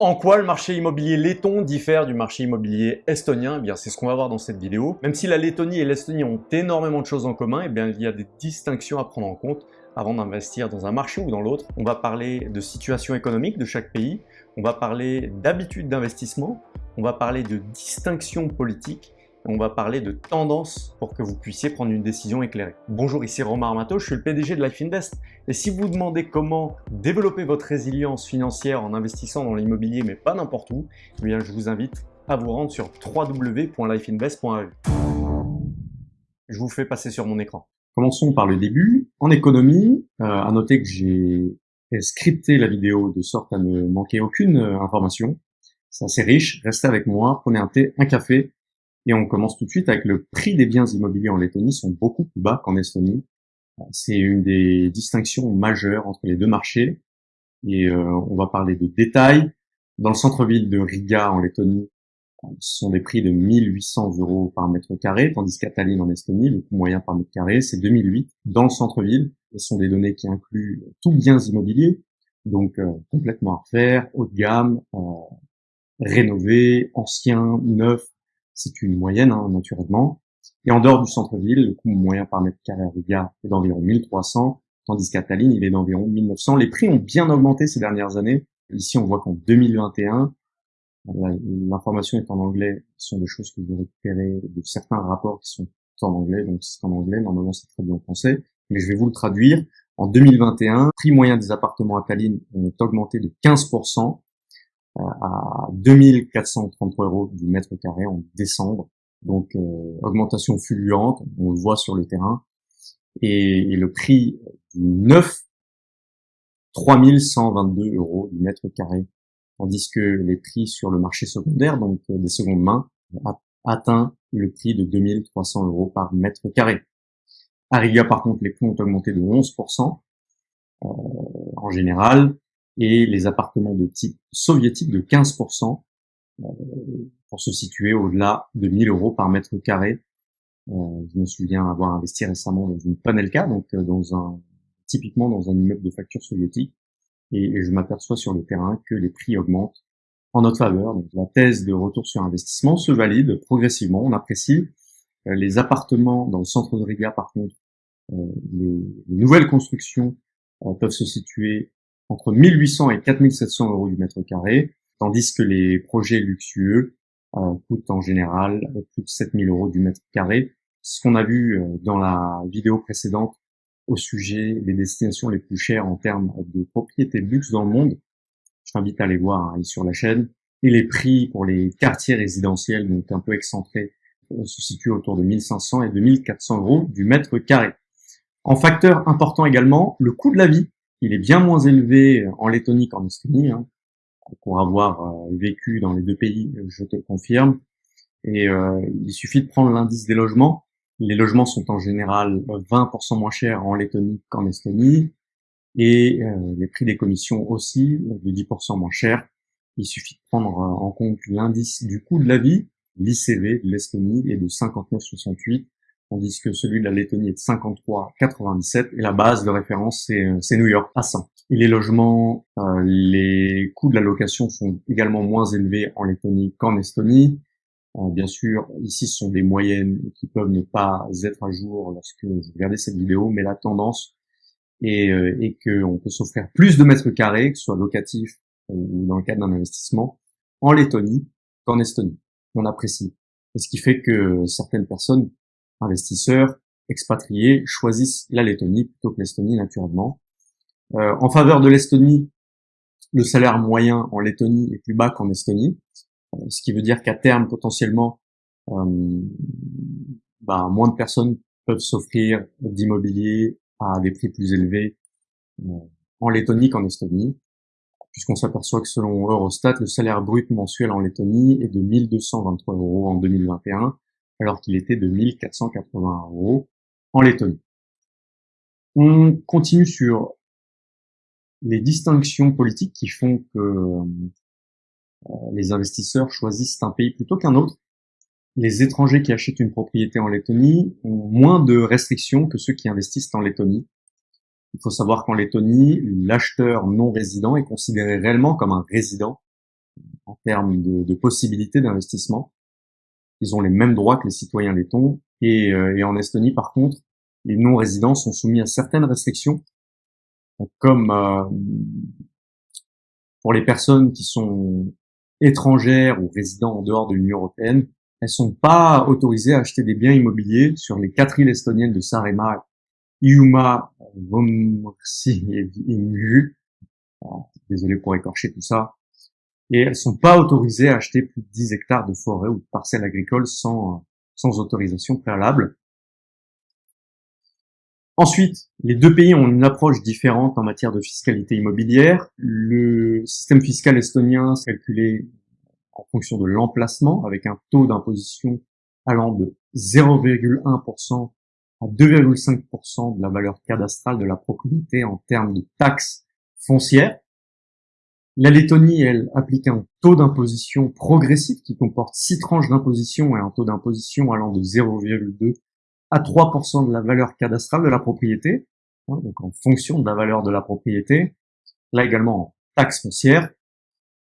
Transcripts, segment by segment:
En quoi le marché immobilier letton diffère du marché immobilier estonien eh bien, c'est ce qu'on va voir dans cette vidéo. Même si la Lettonie et l'Estonie ont énormément de choses en commun, eh bien, il y a des distinctions à prendre en compte avant d'investir dans un marché ou dans l'autre. On va parler de situation économique de chaque pays, on va parler d'habitude d'investissement, on va parler de distinction politique on va parler de tendances pour que vous puissiez prendre une décision éclairée. Bonjour, ici Romain Armato, je suis le PDG de Life Invest. Et si vous vous demandez comment développer votre résilience financière en investissant dans l'immobilier, mais pas n'importe où, eh bien je vous invite à vous rendre sur www.lifeinvest.eu. Je vous fais passer sur mon écran. Commençons par le début. En économie, euh, à noter que j'ai scripté la vidéo de sorte à ne manquer aucune euh, information. C'est assez riche. Restez avec moi, prenez un thé, un café et on commence tout de suite avec le prix des biens immobiliers en Lettonie sont beaucoup plus bas qu'en Estonie. C'est une des distinctions majeures entre les deux marchés. Et euh, on va parler de détails. Dans le centre-ville de Riga en Lettonie, ce sont des prix de 1800 euros par mètre carré, tandis qu'à Tallinn en Estonie, le coût moyen par mètre carré, c'est 2008 dans le centre-ville. Ce sont des données qui incluent tous biens immobiliers, donc euh, complètement à refaire, haut de gamme, euh, rénové, ancien, neuf, c'est une moyenne hein, naturellement. Et en dehors du centre-ville, le coût moyen par mètre carré à Riga est d'environ 1300, tandis qu'à Tallinn, il est d'environ 1900. Les prix ont bien augmenté ces dernières années. Ici, on voit qu'en 2021, l'information est en anglais, ce sont des choses que j'ai récupérées de certains rapports qui sont en anglais, donc c'est en anglais, normalement c'est bien en français, mais je vais vous le traduire. En 2021, le prix moyen des appartements à Tallinn ont augmenté de 15%, à 2433 euros du mètre carré en décembre. Donc euh, augmentation fulgurante, on le voit sur le terrain. Et, le prix du neuf, 3122 euros du mètre carré. Tandis que les prix sur le marché secondaire, donc euh, des secondes mains, atteint le prix de 2300 euros par mètre carré. À Riga, par contre, les prix ont augmenté de 11% euh, en général et les appartements de type soviétique de 15% euh, pour se situer au-delà de 1000 euros par mètre carré. Euh, je me souviens avoir investi récemment dans une Panelka, donc euh, dans un typiquement dans un immeuble de facture soviétique, et, je m'aperçois sur le terrain que les prix augmentent en notre faveur. Donc la thèse de retour sur investissement se valide progressivement. On apprécie les appartements dans le centre de Riga, par contre, les, nouvelles constructions peuvent se situer entre 1800 et 4700 euros du mètre carré, tandis que les projets luxueux euh, coûtent en général plus de 7000 euros du mètre carré. Ce qu'on a vu euh, dans la vidéo précédente au sujet des destinations les plus chères en termes de propriété de luxe dans le monde. Je t'invite à aller voir hein, sur la chaîne. Et les prix pour les quartiers résidentiels, donc un peu excentrés, euh, se situent autour de 1500 et de 1400 euros du mètre carré. En facteur important également, le coût de la vie il est bien moins élevé en Lettonie qu'en Estonie, hein, pour avoir euh, vécu dans les deux pays, je te le confirme. Et euh, il suffit de prendre l'indice des logements. Les logements sont en général 20% moins chers en Lettonie qu'en Estonie, et euh, les prix des commissions aussi de 10% moins chers. Il suffit de prendre en compte l'indice du coût de la vie, l'ICV de l'Estonie, est de 59,68 tandis que celui de la Lettonie est de 53,97 et la base de référence c'est New York à 100. Et les logements, euh, les coûts de la location sont également moins élevés en Lettonie qu'en Estonie. Euh, bien sûr, ici ce sont des moyennes qui peuvent ne pas être à jour lorsque vous regardez cette vidéo, mais la tendance est, euh, est qu'on peut s'offrir plus de mètres carrés, que ce soit locatif ou dans le cadre d'un investissement, en Lettonie qu'en Estonie. On apprécie. Et ce qui fait que certaines personnes investisseurs expatriés choisissent la Lettonie plutôt que l'Estonie naturellement. Euh, en faveur de l'Estonie, le salaire moyen en Lettonie est plus bas qu'en Estonie, euh, ce qui veut dire qu'à terme potentiellement euh, bah, moins de personnes peuvent s'offrir d'immobilier à des prix plus élevés en Lettonie qu'en Estonie, puisqu'on s'aperçoit que selon Eurostat, le salaire brut mensuel en Lettonie est de 1223 euros en 2021, alors qu'il était de 1480 euros en Lettonie. On continue sur les distinctions politiques qui font que euh, les investisseurs choisissent un pays plutôt qu'un autre. Les étrangers qui achètent une propriété en Lettonie ont moins de restrictions que ceux qui investissent en Lettonie. Il faut savoir qu'en Lettonie, l'acheteur non résident est considéré réellement comme un résident en termes de possibilités d'investissement. Ils ont les mêmes droits que les citoyens lettons. Et, euh, et en Estonie, par contre, les non-résidents sont soumis à certaines restrictions, comme euh, pour les personnes qui sont étrangères ou résidents en dehors de l'Union européenne, elles sont pas autorisées à acheter des biens immobiliers sur les quatre îles estoniennes de Saaremaa, Iuma, Vomorsi et Mu. Désolé pour écorcher tout ça. Et elles sont pas autorisées à acheter plus de 10 hectares de forêt ou de parcelles agricoles sans, sans autorisation préalable. Ensuite, les deux pays ont une approche différente en matière de fiscalité immobilière. Le système fiscal estonien est calculé en fonction de l'emplacement, avec un taux d'imposition allant de 0,1% à 2,5% de la valeur cadastrale de la propriété en termes de taxes foncières. La Lettonie, elle, applique un taux d'imposition progressif qui comporte six tranches d'imposition et un taux d'imposition allant de 0,2 à 3% de la valeur cadastrale de la propriété, hein, donc en fonction de la valeur de la propriété. Là également en taxe foncière.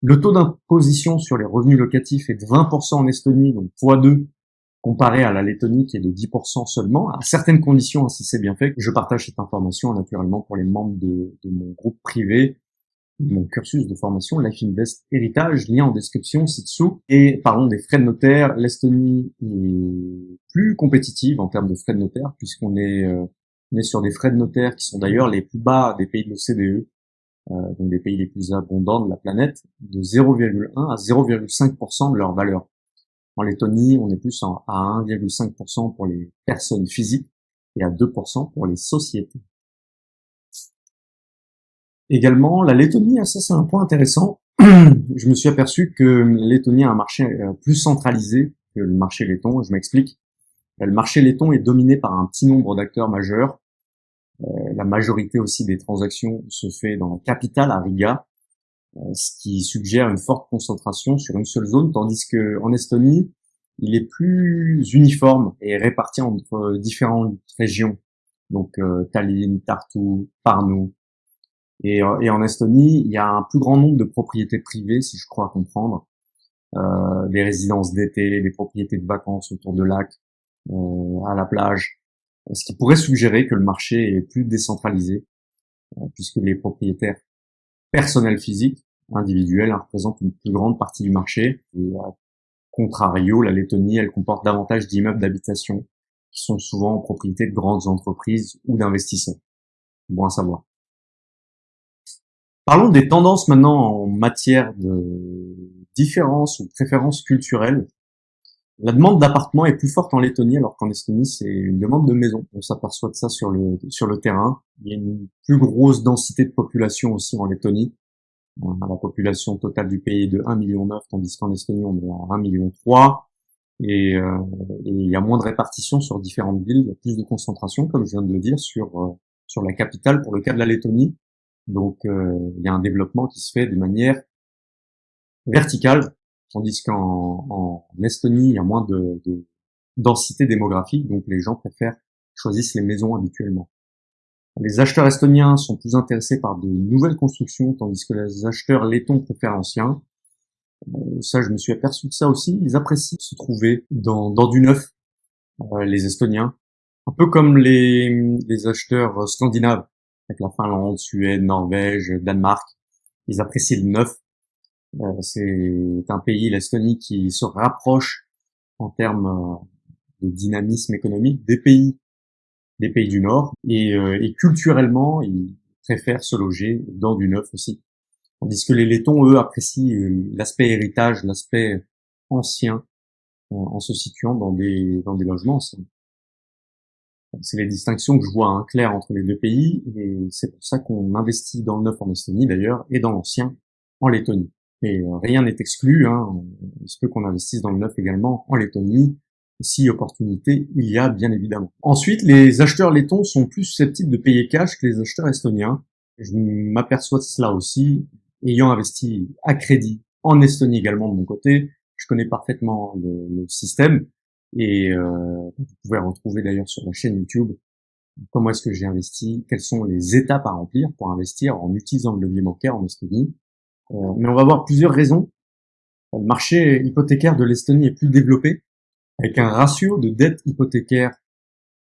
Le taux d'imposition sur les revenus locatifs est de 20% en Estonie, donc x2 comparé à la Lettonie qui est de 10% seulement, à certaines conditions, hein, si c'est bien fait. Je partage cette information naturellement pour les membres de, de mon groupe privé mon cursus de formation Life Invest Héritage, lien en description ci-dessous. Et parlons des frais de notaire. L'Estonie est plus compétitive en termes de frais de notaire, puisqu'on est, euh, sur des frais de notaire qui sont d'ailleurs les plus bas des pays de l'OCDE, euh, donc des pays les plus abondants de la planète, de 0,1 à 0,5% de leur valeur. En Lettonie, on est plus à 1,5% pour les personnes physiques et à 2% pour les sociétés. Également, la Lettonie, ça c'est un point intéressant. je me suis aperçu que la Lettonie a un marché euh, plus centralisé que le marché letton. Je m'explique. Le marché letton est dominé par un petit nombre d'acteurs majeurs. Euh, la majorité aussi des transactions se fait dans la capitale, à Riga, euh, ce qui suggère une forte concentration sur une seule zone, tandis que en Estonie, il est plus uniforme et réparti entre différentes régions. Donc Tallinn, Tartu, Parnu, et, euh, et, en Estonie, il y a un plus grand nombre de propriétés privées, si je crois comprendre, euh, des résidences d'été, des propriétés de vacances autour de lacs, euh, à la plage, ce qui pourrait suggérer que le marché est plus décentralisé, euh, puisque les propriétaires personnels physiques, individuels, hein, représentent une plus grande partie du marché. Et à contrario, la Lettonie, elle comporte davantage d'immeubles d'habitation qui sont souvent en propriété de grandes entreprises ou d'investisseurs. Bon à savoir. Parlons des tendances maintenant en matière de différences ou préférences culturelles. La demande d'appartements est plus forte en Lettonie alors qu'en Estonie c'est une demande de maison. On s'aperçoit de ça sur le sur le terrain. Il y a une plus grosse densité de population aussi en Lettonie. La population totale du pays est de 1,9 million tandis qu'en Estonie on est à 1,3 million et, euh, et il y a moins de répartition sur différentes villes, il y a plus de concentration comme je viens de le dire sur euh, sur la capitale pour le cas de la Lettonie donc euh, il y a un développement qui se fait de manière verticale, tandis qu'en en Estonie, il y a moins de, de, densité démographique, donc les gens préfèrent choisissent les maisons habituellement. Les acheteurs estoniens sont plus intéressés par de nouvelles constructions, tandis que les acheteurs lettons préfèrent l'ancien. Euh, ça, je me suis aperçu de ça aussi. Ils apprécient se trouver dans, dans du neuf, euh, les Estoniens, un peu comme les acheteurs scandinaves avec la Finlande, Suède, Norvège, Danemark. Ils apprécient le neuf. Euh, c'est un pays, l'Estonie, qui se rapproche en termes euh, de dynamisme économique des pays, des pays du Nord. Et, euh, et culturellement, ils préfèrent se loger dans du neuf aussi. Tandis que les Lettons, eux, apprécient l'aspect héritage, l'aspect ancien, en, se situant dans des, dans des logements anciens. C'est les distinctions que je vois hein, claires entre les deux pays, et c'est pour ça qu'on investit dans le neuf en Estonie d'ailleurs, et dans l'ancien en Lettonie. Mais euh, rien n'est exclu, hein, il se peut qu'on investisse dans le neuf également en Lettonie, si opportunité il y a bien évidemment. Ensuite, les acheteurs lettons sont plus susceptibles de payer cash que les acheteurs estoniens. Je m'aperçois de cela aussi, ayant investi à crédit en Estonie également de mon côté, je connais parfaitement le système, et euh, vous pouvez retrouver d'ailleurs sur la chaîne YouTube comment est-ce que j'ai investi, quelles sont les étapes à remplir pour investir en utilisant le levier bancaire en Estonie. Euh, mais on va voir plusieurs raisons Le marché hypothécaire de l'Estonie est plus développé, avec un ratio de dette hypothécaire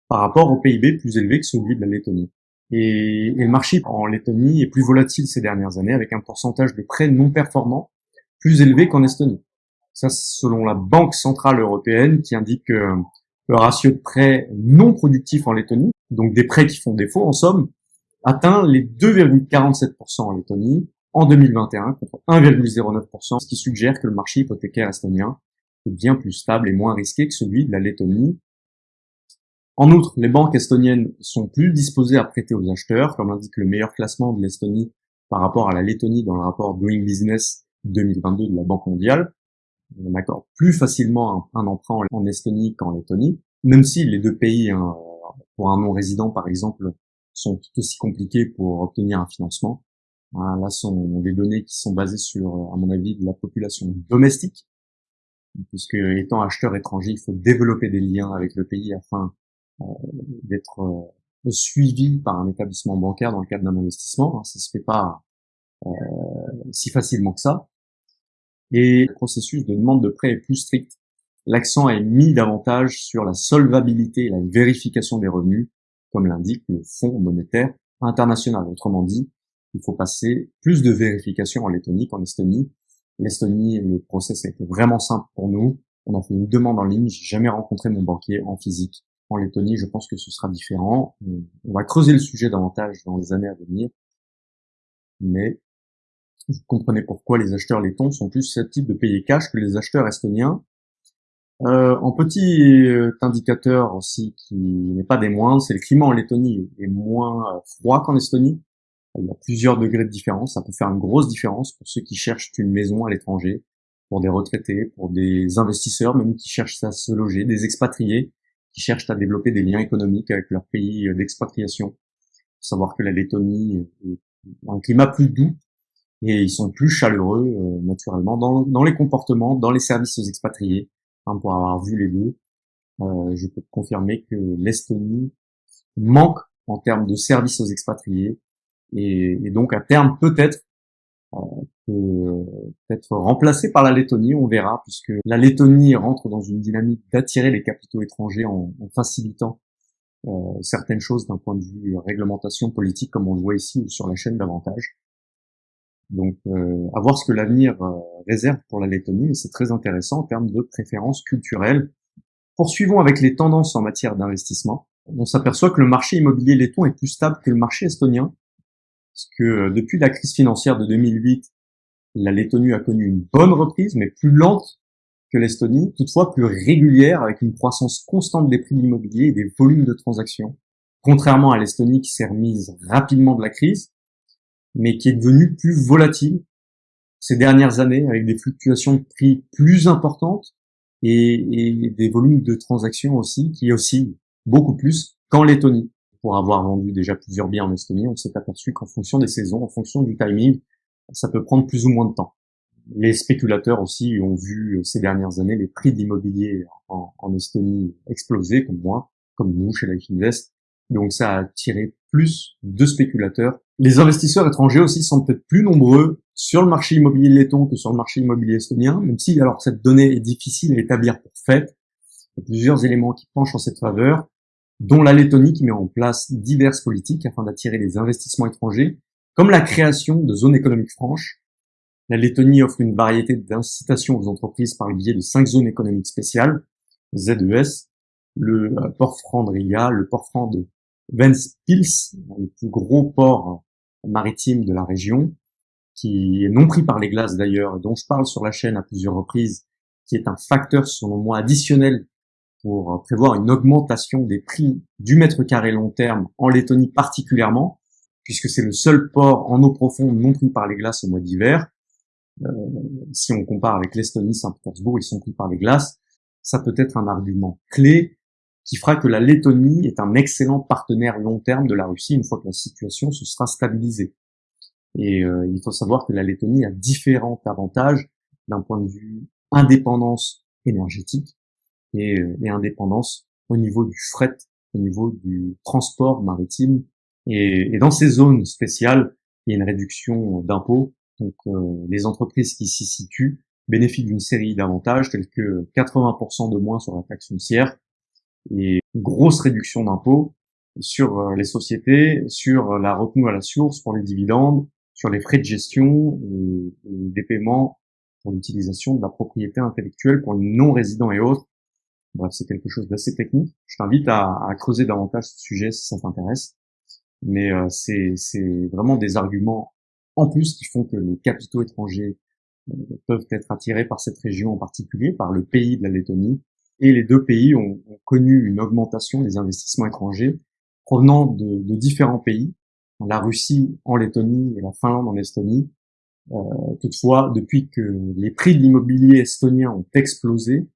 par rapport au PIB plus élevé que celui de la Lettonie. Et, le marché en Lettonie est plus volatile ces dernières années, avec un pourcentage de prêts non performants plus élevé qu'en Estonie. Ça, selon la Banque Centrale Européenne, qui indique que le ratio de prêts non productifs en Lettonie, donc des prêts qui font défaut en somme, atteint les 2,47% en Lettonie en 2021 contre 1,09%, ce qui suggère que le marché hypothécaire estonien est bien plus stable et moins risqué que celui de la Lettonie. En outre, les banques estoniennes sont plus disposées à prêter aux acheteurs, comme l'indique le meilleur classement de l'Estonie par rapport à la Lettonie dans le rapport Doing Business 2022 de la Banque mondiale. On accorde plus facilement un, emprunt en Estonie qu'en Lettonie, même si les deux pays, hein, pour un non-résident par exemple, sont tout aussi compliqués pour obtenir un financement. Hein, là, sont des données qui sont basées sur, à mon avis, la population domestique, puisque étant acheteur étranger, il faut développer des liens avec le pays afin euh, d'être euh, suivi par un établissement bancaire dans le cadre d'un investissement. Hein, ça se fait pas euh, si facilement que ça. Et le processus de demande de prêt est plus strict. L'accent est mis davantage sur la solvabilité et la vérification des revenus, comme l'indique le Fonds monétaire international. Autrement dit, il faut passer plus de vérifications en Lettonie qu'en Estonie. L'Estonie, le process a été vraiment simple pour nous. On a fait une demande en ligne. J'ai jamais rencontré mon banquier en physique. En Lettonie, je pense que ce sera différent. On va creuser le sujet davantage dans les années à venir. Mais vous comprenez pourquoi les acheteurs lettons sont plus susceptibles de payer cash que les acheteurs estoniens. Euh, en petit euh, indicateur aussi qui n'est pas des moindres, c'est le climat en Lettonie est moins euh, froid qu'en Estonie. Il y a plusieurs degrés de différence. Ça peut faire une grosse différence pour ceux qui cherchent une maison à l'étranger, pour des retraités, pour des investisseurs même qui cherchent à se loger, des expatriés qui cherchent à développer des liens économiques avec leur pays d'expatriation. savoir que la Lettonie a un climat plus doux et ils sont plus chaleureux euh, naturellement dans, dans, les comportements, dans les services aux expatriés. Hein, pour avoir vu les deux, euh, je peux confirmer que l'Estonie manque en termes de services aux expatriés et, et donc à terme peut-être euh, peut-être remplacé par la Lettonie, on verra, puisque la Lettonie rentre dans une dynamique d'attirer les capitaux étrangers en, en facilitant euh, certaines choses d'un point de vue réglementation politique, comme on le voit ici sur la chaîne d'avantages. Donc, euh, à voir ce que l'avenir euh, réserve pour la Lettonie, mais c'est très intéressant en termes de préférences culturelles. Poursuivons avec les tendances en matière d'investissement. On s'aperçoit que le marché immobilier letton est plus stable que le marché estonien, parce que euh, depuis la crise financière de 2008, la Lettonie a connu une bonne reprise, mais plus lente que l'Estonie, toutefois plus régulière, avec une croissance constante des prix de l'immobilier et des volumes de transactions. Contrairement à l'Estonie qui s'est remise rapidement de la crise, mais qui est devenu plus volatile ces dernières années avec des fluctuations de prix plus importantes et, des volumes de transactions aussi qui aussi beaucoup plus qu'en Lettonie. Pour avoir vendu déjà plusieurs biens en Estonie, on s'est aperçu qu'en fonction des saisons, en fonction du timing, ça peut prendre plus ou moins de temps. Les spéculateurs aussi ont vu ces dernières années les prix d'immobilier en, en, Estonie exploser, comme moi, comme nous chez Life Invest. Donc ça a attiré plus de spéculateurs. Les investisseurs étrangers aussi sont peut-être plus nombreux sur le marché immobilier letton que sur le marché immobilier estonien, même si alors cette donnée est difficile à établir pour fait. Il y a plusieurs éléments qui penchent en cette faveur, dont la Lettonie qui met en place diverses politiques afin d'attirer les investissements étrangers, comme la création de zones économiques franches. La Lettonie offre une variété d'incitations aux entreprises par le biais de cinq zones économiques spéciales, ZES, le euh, port franc de Riga, le port franc de Ventspils, le plus gros port maritime de la région, qui est non pris par les glaces d'ailleurs, dont je parle sur la chaîne à plusieurs reprises, qui est un facteur selon moi additionnel pour prévoir une augmentation des prix du mètre carré long terme en Lettonie particulièrement, puisque c'est le seul port en eau profonde non pris par les glaces au mois d'hiver. Euh, si on compare avec l'Estonie, Saint-Pétersbourg, ils sont pris par les glaces. Ça peut être un argument clé qui fera que la Lettonie est un excellent partenaire long terme de la Russie une fois que la situation se sera stabilisée. Et euh, il faut savoir que la Lettonie a différents avantages d'un point de vue indépendance énergétique et, euh, indépendance au niveau du fret, au niveau du transport maritime. Et, dans ces zones spéciales, il y a une réduction d'impôts. Donc euh, les entreprises qui s'y situent bénéficie d'une série d'avantages tels que 80% de moins sur la taxe foncière et grosse réduction d'impôts sur euh, les sociétés, sur la retenue à la source pour les dividendes, sur les frais de gestion et, des paiements pour l'utilisation de la propriété intellectuelle pour les non-résidents et autres. Bref, c'est quelque chose d'assez technique. Je t'invite à, creuser davantage ce sujet si ça t'intéresse. Mais euh, c'est vraiment des arguments en plus qui font que les capitaux étrangers euh, peuvent être attirés par cette région en particulier, par le pays de la Lettonie. Et les deux pays ont, connu une augmentation des investissements étrangers provenant de, de, différents pays, la Russie en Lettonie et la Finlande en Estonie. Euh, toutefois, depuis que les prix de l'immobilier estonien ont explosé,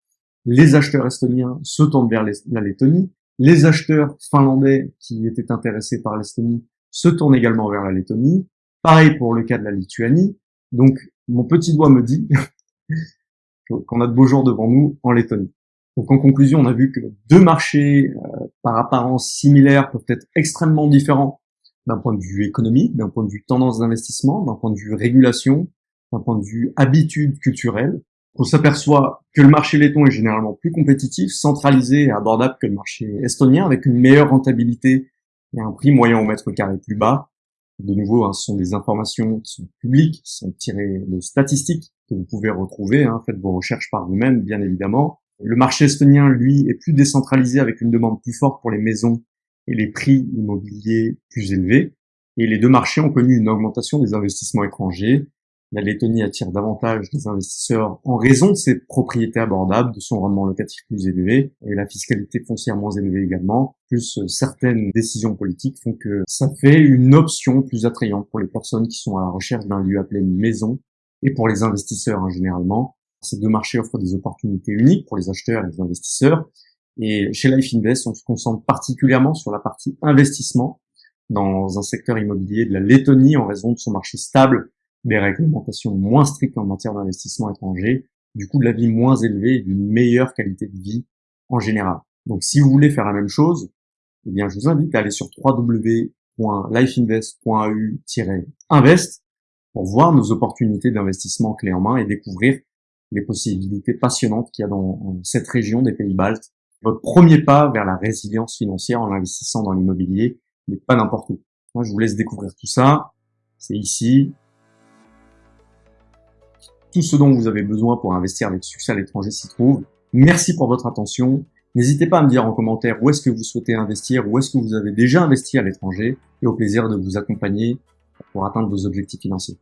les acheteurs estoniens se tournent vers la Lettonie, les acheteurs finlandais qui étaient intéressés par l'Estonie se tournent également vers la Lettonie, pareil pour le cas de la Lituanie. Donc, mon petit doigt me dit qu'on a de beaux jours devant nous en Lettonie. Donc en conclusion, on a vu que deux marchés euh, par apparence similaires peuvent être extrêmement différents d'un point de vue économique, d'un point de vue tendance d'investissement, d'un point de vue régulation, d'un point de vue habitude culturelle. On s'aperçoit que le marché letton est généralement plus compétitif, centralisé et abordable que le marché estonien, avec une meilleure rentabilité et un prix moyen au mètre carré plus bas. De nouveau, hein, ce sont des informations qui sont publiques, qui sont tirées de statistiques que vous pouvez retrouver. Hein, faites vos recherches par vous-même, bien évidemment. Le marché estonien, lui, est plus décentralisé avec une demande plus forte pour les maisons et les prix immobiliers plus élevés. Et les deux marchés ont connu une augmentation des investissements étrangers. La Lettonie attire davantage des investisseurs en raison de ses propriétés abordables, de son rendement locatif plus élevé et la fiscalité foncière moins élevée également. Plus euh, certaines décisions politiques font que ça fait une option plus attrayante pour les personnes qui sont à la recherche d'un lieu appelé maison et pour les investisseurs hein, généralement. Ces deux marchés offrent des opportunités uniques pour les acheteurs et les investisseurs. Et chez Life Invest, on se concentre particulièrement sur la partie investissement dans un secteur immobilier de la Lettonie en raison de son marché stable, des réglementations moins strictes en matière d'investissement étranger, du coût de la vie moins élevé et d'une meilleure qualité de vie en général. Donc si vous voulez faire la même chose, eh bien je vous invite à aller sur www.lifeinvest.eu-invest pour voir nos opportunités d'investissement clés en main et découvrir les possibilités passionnantes qu'il y a dans cette région des pays baltes. Votre premier pas vers la résilience financière en investissant dans l'immobilier, mais pas n'importe où. Moi, je vous laisse découvrir tout ça. C'est ici. Tout ce dont vous avez besoin pour investir avec succès à l'étranger s'y trouve. Merci pour votre attention. N'hésitez pas à me dire en commentaire où est-ce que vous souhaitez investir, où est-ce que vous avez déjà investi à l'étranger, et au plaisir de vous accompagner pour atteindre vos objectifs financiers.